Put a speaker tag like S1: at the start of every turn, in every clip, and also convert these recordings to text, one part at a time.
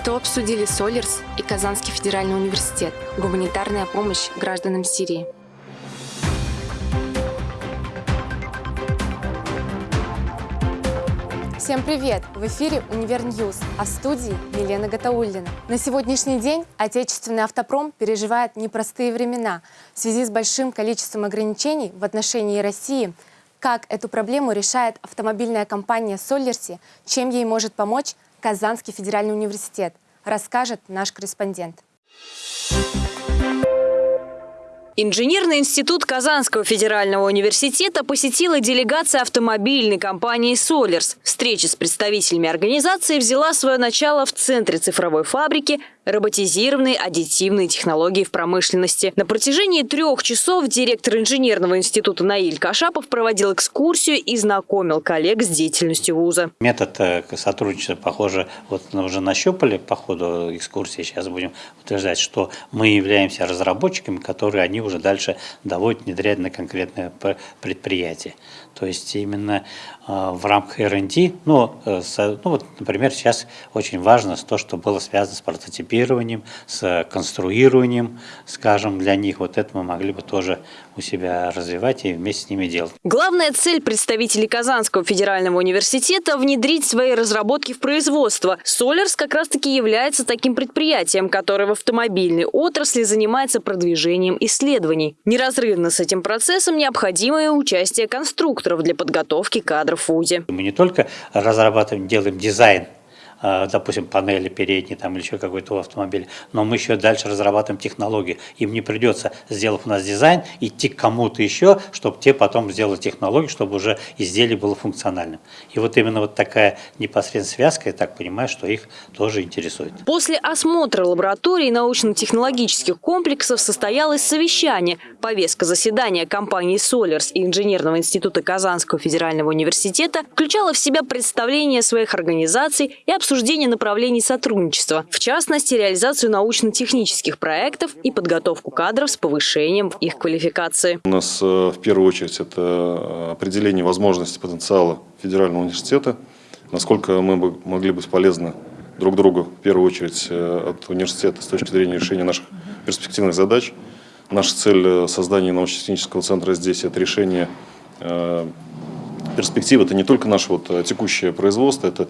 S1: Что обсудили Соллерс и Казанский федеральный университет? Гуманитарная помощь гражданам Сирии. Всем привет! В эфире «Univer News», а в студии Елена Гатауллина. На сегодняшний день отечественный автопром переживает непростые времена в связи с большим количеством ограничений в отношении России. Как эту проблему решает автомобильная компания «Соллерс», чем ей может помочь Казанский федеральный университет, расскажет наш корреспондент.
S2: Инженерный институт Казанского федерального университета посетила делегация автомобильной компании «Солерс». Встреча с представителями организации взяла свое начало в центре цифровой фабрики роботизированные аддитивные технологии в промышленности. На протяжении трех часов директор инженерного института Наиль Кашапов проводил экскурсию и знакомил коллег с деятельностью вуза.
S3: Метод э, сотрудничества, похоже, вот уже нащупали по ходу экскурсии. Сейчас будем утверждать, что мы являемся разработчиками, которые они уже дальше доводят, внедряют на конкретное предприятие. То есть именно э, в рамках R&D, ну, э, ну вот, например, сейчас очень важно то, что было связано с прототипированием, с конструированием, скажем, для них. Вот это мы могли бы тоже у себя развивать и вместе с ними делать.
S2: Главная цель представителей Казанского федерального университета – внедрить свои разработки в производство. Солерс как раз-таки является таким предприятием, которое в автомобильной отрасли занимается продвижением исследований. Неразрывно с этим процессом необходимое участие конструкторов для подготовки кадров в ВУЗе.
S3: Мы не только разрабатываем, делаем дизайн допустим, панели передние там, или еще какой-то автомобиль, но мы еще дальше разрабатываем технологии. Им не придется, сделав у нас дизайн, идти к кому-то еще, чтобы те потом сделали технологию, чтобы уже изделие было функциональным. И вот именно вот такая непосредственная связка, я так понимаю, что их тоже интересует.
S2: После осмотра лабораторий научно-технологических комплексов состоялось совещание. Повестка заседания компании «Солерс» и Инженерного института Казанского федерального университета включала в себя представление своих организаций и обсуждение обсуждение направлений сотрудничества, в частности, реализацию научно-технических проектов и подготовку кадров с повышением их квалификации.
S4: У нас э, в первую очередь это э, определение возможностей потенциала федерального университета, насколько мы бы могли быть полезны друг другу, в первую очередь, э, от университета с точки зрения решения наших перспективных задач. Наша цель создания научно-технического центра здесь – это решение перспективы. Это не только наше вот текущее производство, это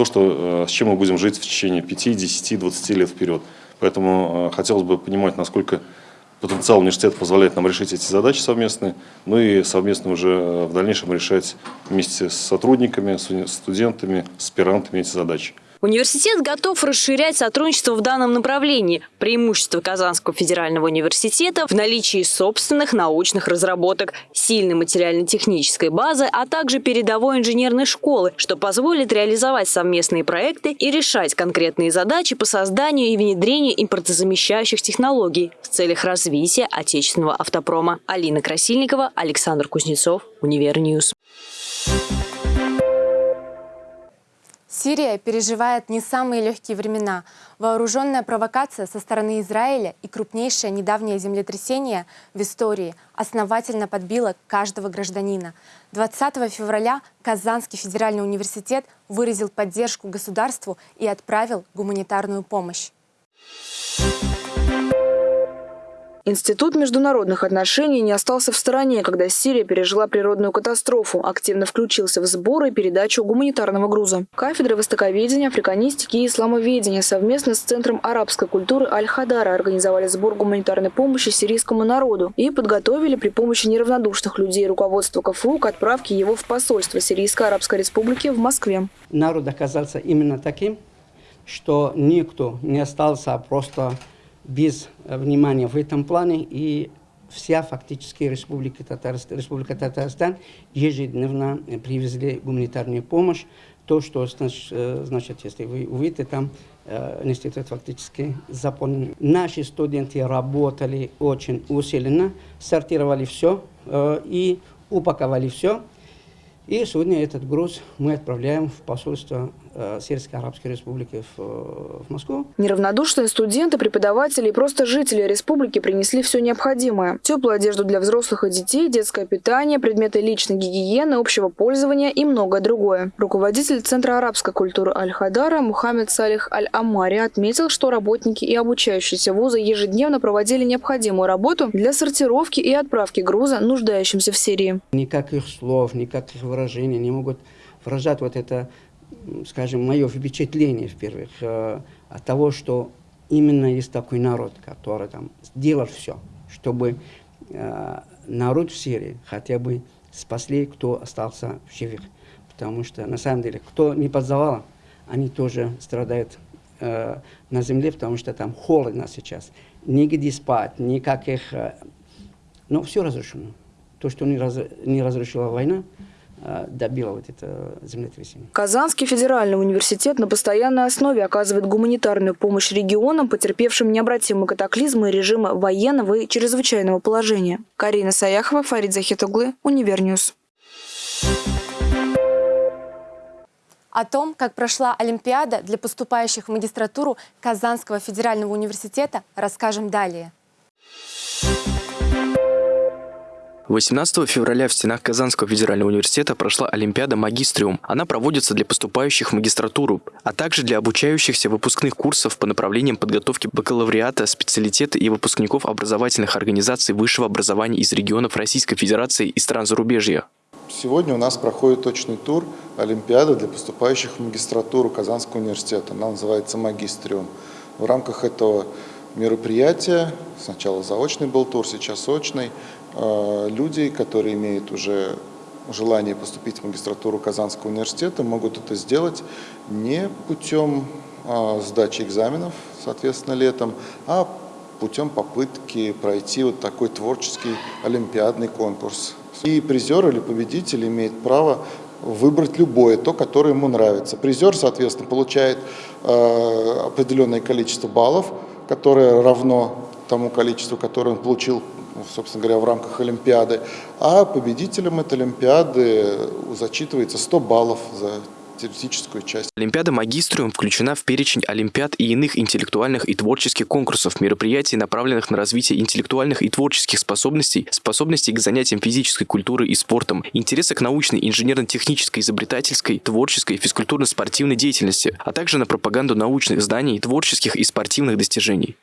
S4: то, что, э, с чем мы будем жить в течение 5, 10, 20 лет вперед. Поэтому э, хотелось бы понимать, насколько потенциал университета позволяет нам решить эти задачи совместные, ну и совместно уже э, в дальнейшем решать вместе с сотрудниками, с студентами, с аспирантами эти задачи.
S2: Университет готов расширять сотрудничество в данном направлении. Преимущество Казанского федерального университета в наличии собственных научных разработок, сильной материально-технической базы, а также передовой инженерной школы, что позволит реализовать совместные проекты и решать конкретные задачи по созданию и внедрению импортозамещающих технологий в целях развития отечественного автопрома. Алина Красильникова, Александр Кузнецов, Univer News.
S1: Сирия переживает не самые легкие времена. Вооруженная провокация со стороны Израиля и крупнейшее недавнее землетрясение в истории основательно подбило каждого гражданина. 20 февраля Казанский федеральный университет выразил поддержку государству и отправил гуманитарную помощь.
S5: Институт международных отношений не остался в стороне, когда Сирия пережила природную катастрофу, активно включился в сбор и передачу гуманитарного груза. Кафедра востоковедения, африканистики и исламоведения совместно с Центром арабской культуры Аль-Хадара организовали сбор гуманитарной помощи сирийскому народу и подготовили при помощи неравнодушных людей руководство КФУ к отправке его в посольство Сирийской Арабской Республики в Москве.
S6: Народ оказался именно таким, что никто не остался просто без э, внимания в этом плане, и вся фактически Республика Татарстан, Республика Татарстан ежедневно э, привезли гуманитарную помощь. То, что, э, значит, если вы увидите, там институт фактически заполнен. Наши студенты работали очень усиленно, сортировали все и упаковали все. И сегодня этот груз мы отправляем в посольство э, Сирийской Арабской Республики в, в Москву.
S5: Неравнодушные студенты, преподаватели и просто жители республики принесли все необходимое. Теплую одежду для взрослых и детей, детское питание, предметы личной гигиены, общего пользования и многое другое. Руководитель Центра арабской культуры Аль-Хадара Мухаммед Салих Аль-Амари отметил, что работники и обучающиеся вуза ежедневно проводили необходимую работу для сортировки и отправки груза нуждающимся в Сирии.
S6: Никаких слов, никаких выражений не могут выражать вот это, скажем, мое впечатление, в-первых, э, от того, что именно есть такой народ, который там сделал все, чтобы э, народ в Сирии хотя бы спасли, кто остался в живых. Потому что, на самом деле, кто не под завалом, они тоже страдают э, на земле, потому что там холодно сейчас. Нигде спать, никаких... Э, но все разрушено. То, что не, раз, не разрушила война, э, добила вот это землетрясение.
S5: Казанский федеральный университет на постоянной основе оказывает гуманитарную помощь регионам, потерпевшим необратимые катаклизмы режима военного и чрезвычайного положения. Карина Саяхова, Фарид Захит оглы, Univer News.
S1: О том, как прошла Олимпиада для поступающих в магистратуру Казанского федерального университета, расскажем далее.
S7: 18 февраля в стенах Казанского федерального университета прошла Олимпиада «Магистриум». Она проводится для поступающих в магистратуру, а также для обучающихся выпускных курсов по направлениям подготовки бакалавриата, специалитета и выпускников образовательных организаций высшего образования из регионов Российской Федерации и стран зарубежья.
S8: Сегодня у нас проходит точный тур Олимпиады для поступающих в магистратуру Казанского университета. Она называется «Магистриум». В рамках этого мероприятия, сначала заочный был тур, сейчас очный, люди, которые имеют уже желание поступить в магистратуру Казанского университета, могут это сделать не путем а, сдачи экзаменов, соответственно, летом, а путем попытки пройти вот такой творческий олимпиадный конкурс. И призер или победитель имеет право выбрать любое, то, которое ему нравится. Призер, соответственно, получает э, определенное количество баллов, которое равно тому количеству, которое он получил собственно говоря, в рамках Олимпиады. А победителем этой Олимпиады зачитывается 100 баллов за теоретическую часть.
S7: Олимпиада «Магистриум» включена в перечень Олимпиад и иных интеллектуальных и творческих конкурсов, мероприятий, направленных на развитие интеллектуальных и творческих способностей, способностей к занятиям физической культурой и спортом, интереса к научной, инженерно-технической, изобретательской, творческой, физкультурно-спортивной деятельности, а также на пропаганду научных знаний, творческих и спортивных достижений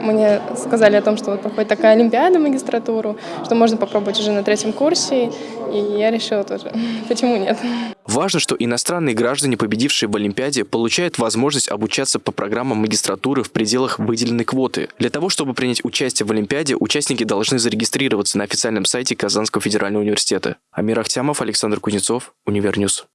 S9: мне сказали о том, что вот проходит такая олимпиада магистратуру, что можно попробовать уже на третьем курсе, и я решила тоже, почему нет.
S7: Важно, что иностранные граждане, победившие в Олимпиаде, получают возможность обучаться по программам магистратуры в пределах выделенной квоты. Для того, чтобы принять участие в Олимпиаде, участники должны зарегистрироваться на официальном сайте Казанского федерального университета. Амир Ахтямов, Александр Кузнецов, Univer News.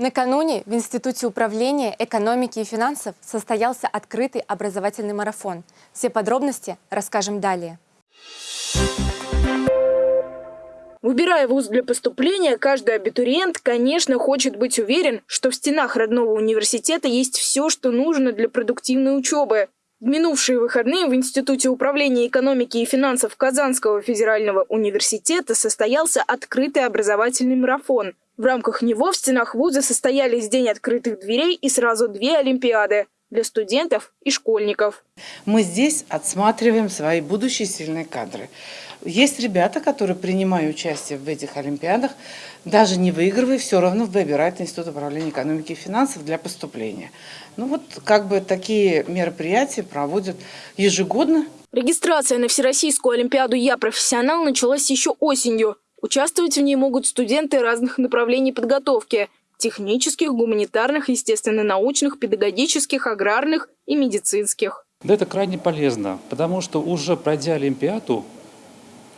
S1: Накануне в Институте управления экономики и финансов состоялся открытый образовательный марафон. Все подробности расскажем далее.
S5: Выбирая вуз для поступления, каждый абитуриент, конечно, хочет быть уверен, что в стенах родного университета есть все, что нужно для продуктивной учебы. В минувшие выходные в Институте управления экономики и финансов Казанского федерального университета состоялся открытый образовательный марафон – в рамках него в стенах вуза состоялись День открытых дверей и сразу две Олимпиады для студентов и школьников.
S10: Мы здесь отсматриваем свои будущие сильные кадры. Есть ребята, которые, принимая участие в этих Олимпиадах, даже не выигрывая, все равно выбирают Институт управления экономики и финансов для поступления. Ну вот как бы такие мероприятия проводят ежегодно.
S5: Регистрация на Всероссийскую Олимпиаду «Я профессионал» началась еще осенью. Участвовать в ней могут студенты разных направлений подготовки – технических, гуманитарных, естественно-научных, педагогических, аграрных и медицинских.
S11: Да, это крайне полезно, потому что уже пройдя Олимпиаду,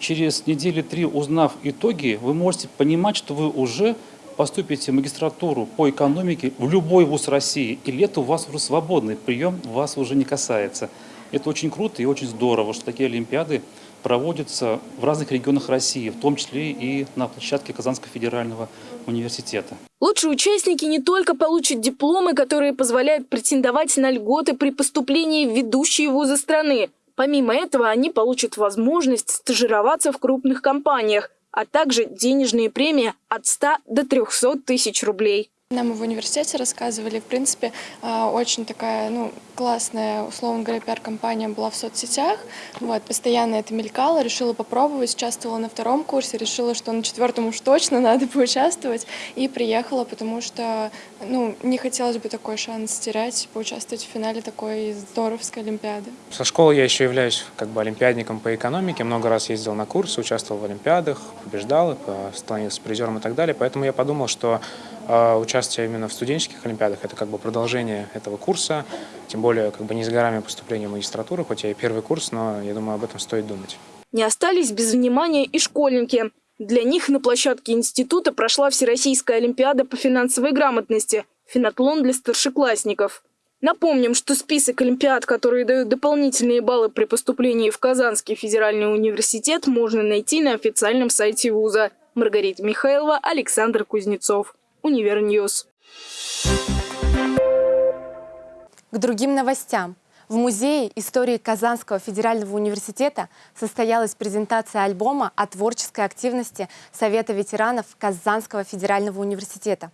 S11: через недели три узнав итоги, вы можете понимать, что вы уже поступите в магистратуру по экономике в любой вуз России, и лето у вас уже свободный, прием вас уже не касается. Это очень круто и очень здорово, что такие Олимпиады проводится в разных регионах России, в том числе и на площадке Казанского федерального университета.
S5: Лучшие участники не только получат дипломы, которые позволяют претендовать на льготы при поступлении в ведущие вузы страны. Помимо этого, они получат возможность стажироваться в крупных компаниях, а также денежные премии от 100 до 300 тысяч рублей.
S9: Нам в университете рассказывали, в принципе, а, очень такая, ну, классная, условно говоря, пиар-компания была в соцсетях. Вот, постоянно это мелькало, решила попробовать, участвовала на втором курсе, решила, что на четвертом уж точно надо поучаствовать, и приехала, потому что, ну, не хотелось бы такой шанс терять, поучаствовать в финале такой здоровской олимпиады.
S12: Со школы я еще являюсь как бы олимпиадником по экономике, много раз ездил на курсы, участвовал в олимпиадах, побеждал, становился призером и так далее, поэтому я подумал, что участие именно в студенческих олимпиадах – это как бы продолжение этого курса, тем более как бы не с горами поступления в магистратуру, хоть я и первый курс, но я думаю, об этом стоит думать.
S5: Не остались без внимания и школьники. Для них на площадке института прошла Всероссийская олимпиада по финансовой грамотности «Финатлон для старшеклассников». Напомним, что список олимпиад, которые дают дополнительные баллы при поступлении в Казанский федеральный университет, можно найти на официальном сайте вуза. Маргарита Михайлова, Александр Кузнецов. Univer News.
S1: К другим новостям. В Музее истории Казанского федерального университета состоялась презентация альбома о творческой активности Совета ветеранов Казанского федерального университета.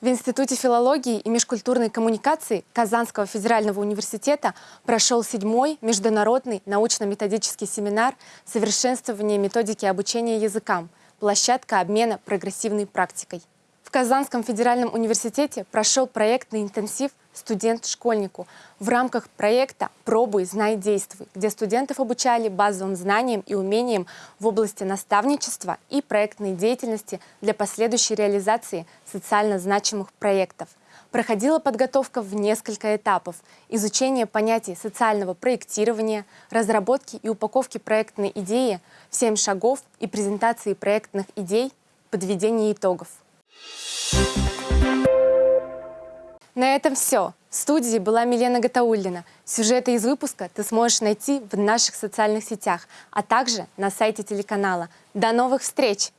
S1: В Институте филологии и межкультурной коммуникации Казанского федерального университета прошел седьмой международный научно-методический семинар «Совершенствование методики обучения языкам. Площадка обмена прогрессивной практикой». В Казанском федеральном университете прошел проектный интенсив «Студент школьнику» в рамках проекта «Пробуй, знай, действуй», где студентов обучали базовым знаниям и умениям в области наставничества и проектной деятельности для последующей реализации социально значимых проектов. Проходила подготовка в несколько этапов. Изучение понятий социального проектирования, разработки и упаковки проектной идеи, 7 шагов и презентации проектных идей, подведение итогов. На этом все. В студии была Милена Гатауллина. Сюжеты из выпуска ты сможешь найти в наших социальных сетях, а также на сайте телеканала. До новых встреч!